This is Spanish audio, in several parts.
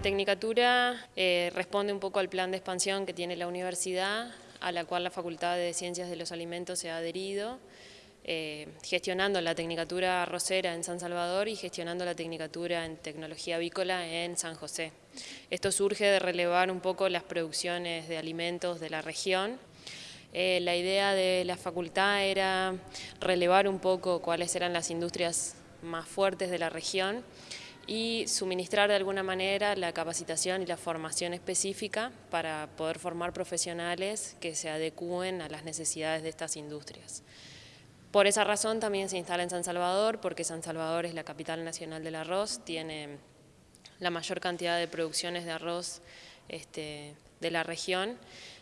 Tecnicatura eh, responde un poco al plan de expansión que tiene la universidad, a la cual la Facultad de Ciencias de los Alimentos se ha adherido, eh, gestionando la Tecnicatura Arrocera en San Salvador y gestionando la Tecnicatura en Tecnología Avícola en San José. Esto surge de relevar un poco las producciones de alimentos de la región. Eh, la idea de la facultad era relevar un poco cuáles eran las industrias más fuertes de la región y suministrar de alguna manera la capacitación y la formación específica para poder formar profesionales que se adecúen a las necesidades de estas industrias. Por esa razón también se instala en San Salvador, porque San Salvador es la capital nacional del arroz, tiene la mayor cantidad de producciones de arroz este, de la región,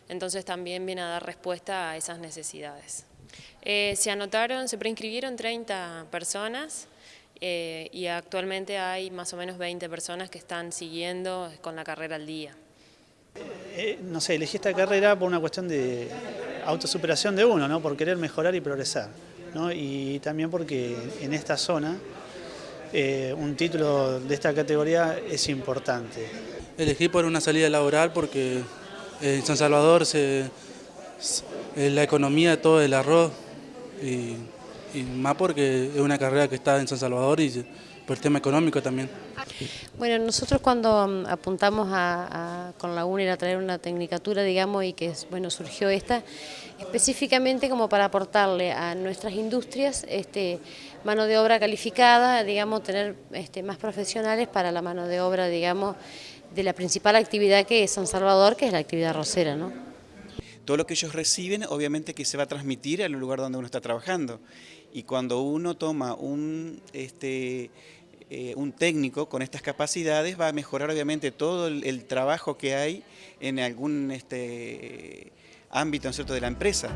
entonces también viene a dar respuesta a esas necesidades. Eh, se anotaron, se preinscribieron 30 personas, eh, y actualmente hay más o menos 20 personas que están siguiendo con la carrera al día. Eh, no sé, elegí esta carrera por una cuestión de autosuperación de uno, ¿no? por querer mejorar y progresar. ¿no? Y también porque en esta zona eh, un título de esta categoría es importante. Elegí por una salida laboral porque en San Salvador se, la economía de todo el arroz y y más porque es una carrera que está en San Salvador y por el tema económico también. Bueno, nosotros cuando mm, apuntamos a, con la UNER a traer una tecnicatura, digamos, y que bueno surgió esta, específicamente como para aportarle a nuestras industrias este, mano de obra calificada, digamos, tener este, más profesionales para la mano de obra, digamos, de la principal actividad que es San Salvador, que es la actividad rosera, ¿no? Todo lo que ellos reciben obviamente que se va a transmitir al lugar donde uno está trabajando. Y cuando uno toma un, este, eh, un técnico con estas capacidades va a mejorar obviamente todo el, trabajo que hay en algún este, ámbito de la empresa.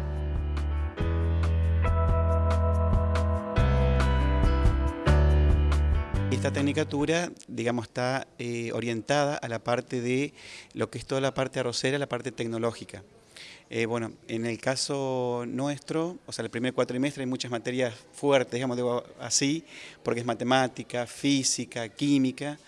Esta tecnicatura, digamos, está eh, orientada a la parte de lo que es toda la parte arrocera, la parte tecnológica. Eh, bueno, en el caso nuestro, o sea, el primer cuatrimestre hay muchas materias fuertes, digamos, digo así, porque es matemática, física, química,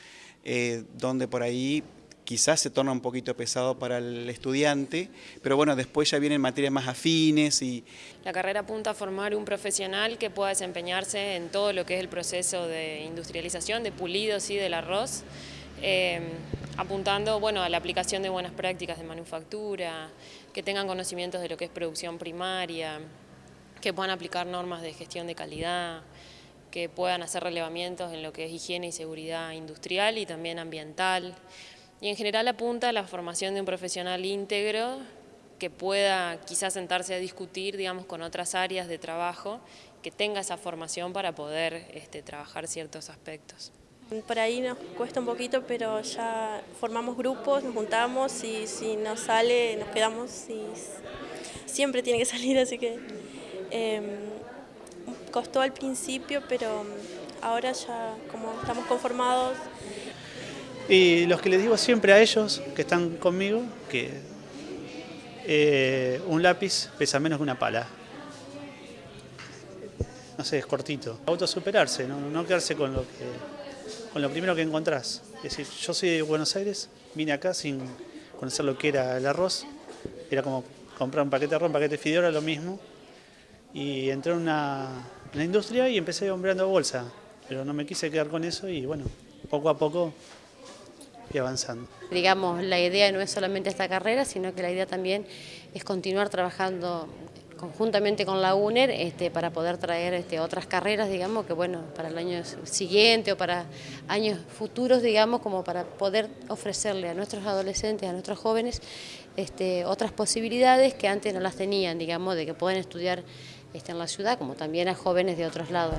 eh, donde por ahí quizás se torna un poquito pesado para el estudiante, pero bueno, después ya vienen materias más afines y... La carrera apunta a formar un profesional que pueda desempeñarse en todo lo que es el proceso de industrialización, de pulido, sí, del arroz, eh, apuntando bueno, a la aplicación de buenas prácticas de manufactura, que tengan conocimientos de lo que es producción primaria, que puedan aplicar normas de gestión de calidad, que puedan hacer relevamientos en lo que es higiene y seguridad industrial y también ambiental. Y en general apunta a la formación de un profesional íntegro que pueda quizás sentarse a discutir digamos, con otras áreas de trabajo, que tenga esa formación para poder este, trabajar ciertos aspectos. Por ahí nos cuesta un poquito, pero ya formamos grupos, nos juntamos y si nos sale nos quedamos y siempre tiene que salir, así que em, costó al principio, pero ahora ya como estamos conformados. Y los que les digo siempre a ellos que están conmigo, que eh, un lápiz pesa menos que una pala. No sé, es cortito. Autosuperarse, no, no quedarse con lo que con lo primero que encontrás. Es decir, yo soy de Buenos Aires, vine acá sin conocer lo que era el arroz, era como comprar un paquete de arroz, un paquete de fideo, era lo mismo. Y entré en una, industria y empecé hombreando bolsa, pero no me quise quedar con eso y bueno, poco a poco fui avanzando. Digamos, la idea no es solamente esta carrera, sino que la idea también es continuar trabajando conjuntamente con la UNER este, para poder traer este, otras carreras, digamos, que bueno, para el año siguiente o para años futuros, digamos, como para poder ofrecerle a nuestros adolescentes, a nuestros jóvenes, este, otras posibilidades que antes no las tenían, digamos, de que pueden estudiar este, en la ciudad, como también a jóvenes de otros lados.